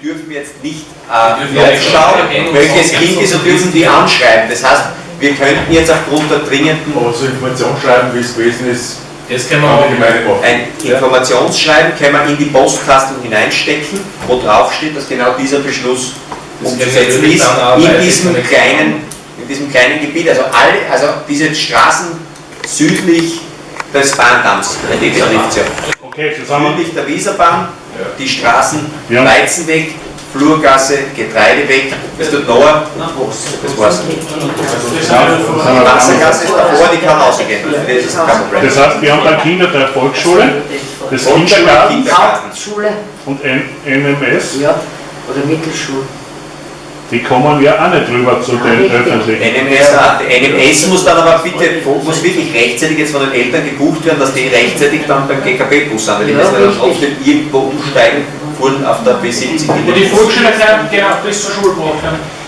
wir dürfen jetzt nicht äh, aufschauen, welches Kind ist und dürfen die anschreiben. Das heißt, wir könnten jetzt aufgrund der dringenden... Aber so Informationsschreiben, wie es gewesen ist, das können wir auch. Ein Informationsschreiben können wir in die Postkasten hineinstecken, wo drauf steht, dass genau dieser Beschluss umzusetzen ist, in diesem kleinen, in diesem kleinen Gebiet. Also alle, also diese Straßen südlich des Bahndamms, die Definition. Okay, zusammen. Südlich der Wieserbahn, die Straßen ja. Weizenweg, Flurgasse, Getreideweg, das tut Noah, das war's. Die Wassergasse ist davor, die kann rausgehen. Das heißt, wir haben dann Kinder der Volksschule, des Kindergartens Hauptschule und NMS. Ja, oder Mittelschule. Die kommen ja auch nicht rüber zu den öffentlichen. NMS, NMS muss dann aber bitte, muss wirklich rechtzeitig jetzt von den Eltern gebucht werden, dass die rechtzeitig dann beim GKB-Bus sind, weil die müssen dann trotzdem irgendwo umsteigen, fuhren auf der B70. Die Volksschüler können genau bis zur Schule brauchen.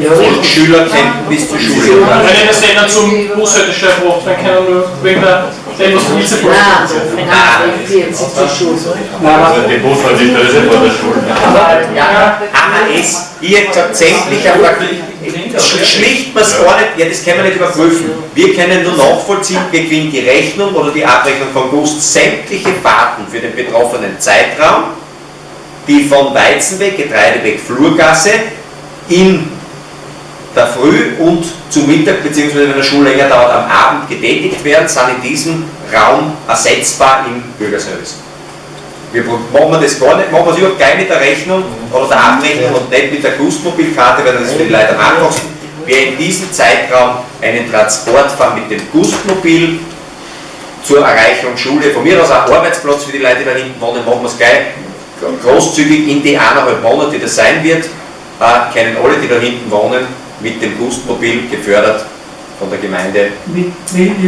Ja, Volksschüler können bis zur Schule. Wenn ihr das dann zum Bushaltestelle braucht, dann können wir nur wegen der etwas von dieser Nein, wenn 40 zur Schule. Also die Bushaltestelle ist vor der Schule. Ja, AHS, ich hätte gesagt, sämtlicher schlicht man es gar nicht, ja das können wir nicht überprüfen. Wir können nur nachvollziehen, wir kriegen die Rechnung oder die Abrechnung von GUST sämtliche Fahrten für den betroffenen Zeitraum, die von Weizenweg, Getreideweg, Flurgasse in der Früh und zum Mittag, beziehungsweise wenn der Schule länger dauert, am Abend getätigt werden, sind in diesem Raum ersetzbar im Bürgerservice. Wir machen wir das gar nicht, machen wir es überhaupt gleich mit der Rechnung oder der Abrechnung und nicht mit der Gustmobilkarte, weil das ist für die Leute am einfachsten. Wer in diesem Zeitraum einen Transport fahren mit dem Gustmobil zur Erreichung Schule, von mir aus auch Arbeitsplatz für die Leute, die da hinten wohnen, machen wir es gleich großzügig in die eineinhalb Monate, die das sein wird, äh, kennen alle, die da hinten wohnen, mit dem Gustmobil gefördert von der Gemeinde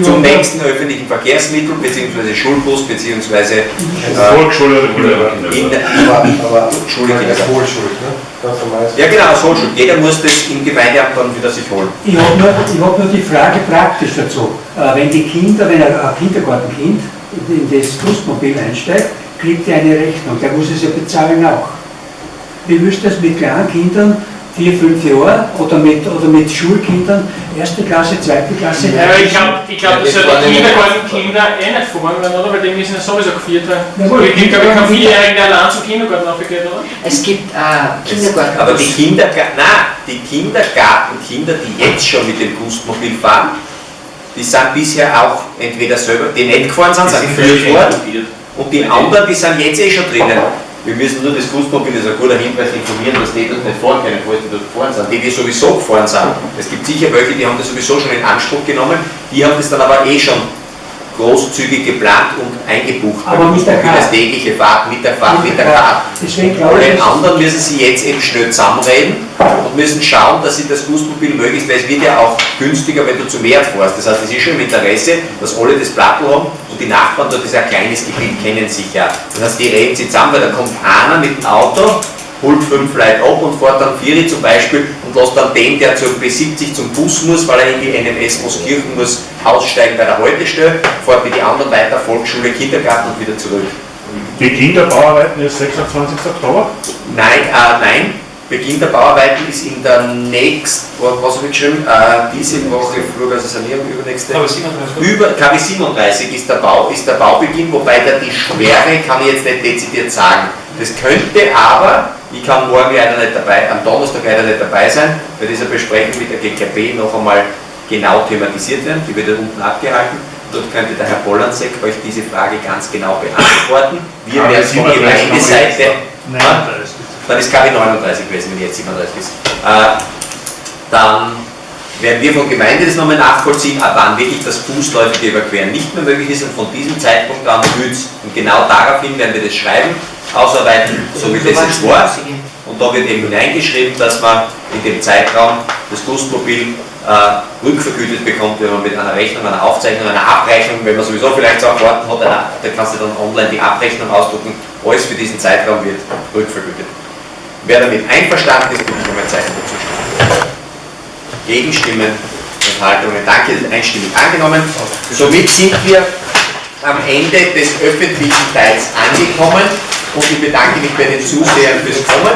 zum nächsten öffentlichen Verkehrsmittel bzw. Schulbus bzw. Äh, Volksschule oder Kindergarten. In der Schule, Kindergarten. Ne? Ja genau, Hochschule. Jeder muss das im Gemeindeamt dann wieder sich holen. Ich habe nur, hab nur die Frage praktisch dazu. Äh, wenn die Kinder, wenn ein, ein Kindergartenkind in das Gustmobil einsteigt, kriegt er eine Rechnung. Der muss es ja bezahlen auch. Wie müsste das mit kleinen Kindern vier, fünf Jahre oder mit, oder mit Schulkindern, erste Klasse, zweite Klasse. Ja, ich glaube, ich glaub, ja die Kindergartenkinder eh nicht fahren werden, oder? Weil die müssen ja sowieso geführt werden. Ja, ich glaube, kein Vierjähriger, der allein zum Kindergarten aufgeht, oder? Es gibt äh, Kindergarten. Aber die Kindergarten, nein, die Kindergartenkinder, die jetzt schon mit dem Gustmobil fahren, die sind bisher auch entweder selber, die nicht gefahren sind, sind geführt worden. Und die anderen, die sind jetzt eh schon drinnen. Wir müssen nur das Fußmobil, das ist ein guter Hinweis, informieren, dass die dort nicht fahren können, falls die dort gefahren sind. Die, die sowieso gefahren sind. Es gibt sicher welche, die haben das sowieso schon in Anspruch genommen, die haben das dann aber eh schon großzügig geplant und eingebucht. Aber mit der Karte. Das tägliche Fahrt, mit der Fahrt, mit der Karte. Den anderen müssen sie jetzt eben schnell zusammenreden und müssen schauen, dass sie das Gustmobil möglichst, weil es wird ja auch günstiger, wenn du zu mehr fährst. Das heißt, es ist schon im Interesse, dass alle das Plattel haben die Nachbarn dort ist ein kleines Gebiet, kennen sich ja. Das heißt, die reden sich zusammen, weil da kommt einer mit dem Auto, holt fünf Leute ab und fährt dann Vieri zum Beispiel und lässt dann den, der zur B70 zum Bus muss, weil er in die NMS Moskirchen muss, aussteigen bei der Haltestelle, fährt mit die anderen weiter, Volksschule, Kindergarten und wieder zurück. Die Kinderbauarbeiten ist 26. Oktober? Nein, äh, nein, Beginn der Bauarbeiten ist in der nächsten, was habe ich geschrieben, äh, diese Woche, Flurgasse Sanierung, übernächste. KW 37. Über, KW 37 ist der, Bau, ist der Baubeginn, wobei der die Schwere kann ich jetzt nicht dezidiert sagen. Das könnte aber, ich kann morgen leider nicht dabei, am Donnerstag leider nicht dabei sein, bei dieser Besprechung mit der GKB noch einmal genau thematisiert werden, die wird ja unten abgehalten. Dort könnte der Herr Bollansek euch diese Frage ganz genau beantworten. Wir werden von Gemeindeseite. Nein, dann ist KW 39 gewesen, wenn jetzt 37 ist. Äh, dann werden wir von Gemeinde das nochmal nachvollziehen, ab wann wirklich das fußläufige Überqueren nicht mehr möglich ist und von diesem Zeitpunkt an wird und genau daraufhin werden wir das Schreiben ausarbeiten, so wie das jetzt war. Und da wird eben hineingeschrieben, dass man in dem Zeitraum das Gustmobil äh, rückvergütet bekommt, wenn man mit einer Rechnung, einer Aufzeichnung, einer Abrechnung, wenn man sowieso vielleicht so Karten hat, da kannst du dann online die Abrechnung ausdrucken, alles für diesen Zeitraum wird rückvergütet. Wer damit einverstanden ist, bitte ich um ein Zeichen dazu stimmen. Gegenstimmen, Enthaltungen, danke, einstimmig angenommen. Somit sind wir am Ende des öffentlichen Teils angekommen und ich bedanke mich bei den Zusehern fürs Kommen.